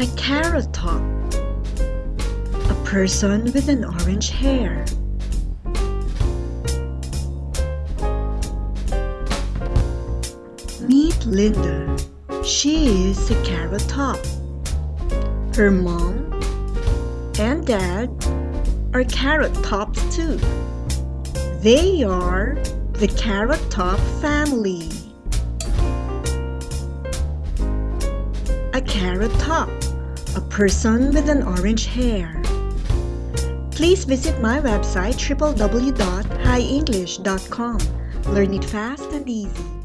A carrot top. A person with an orange hair. Meet Linda. She is a carrot top. Her mom and dad are carrot tops too. They are the carrot top family. A carrot top, a person with an orange hair. Please visit my website www.highenglish.com. Learn it fast and easy.